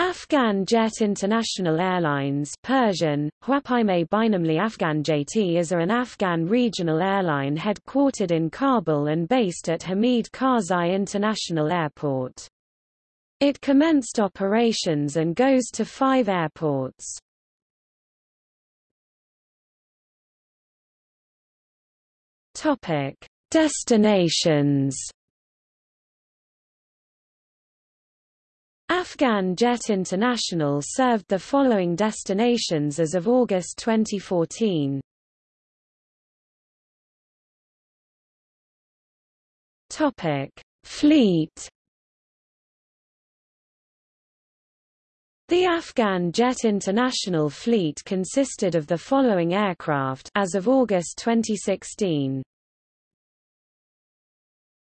Afghan Jet International Airlines Persian, Afghan JT is an Afghan regional airline headquartered in Kabul and based at Hamid Karzai International Airport. It commenced operations and goes to five airports. Destinations Afghan Jet International served the following destinations as of August 2014. Topic: Fleet. The Afghan Jet International fleet consisted of the following aircraft as of August 2016.